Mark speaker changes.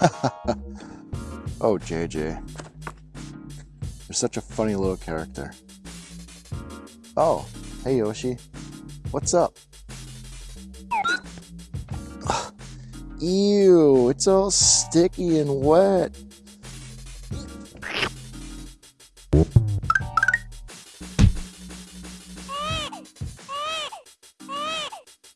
Speaker 1: oh, JJ. You're such a funny little character. Oh, hey Yoshi. What's up? Ew, it's all sticky and wet.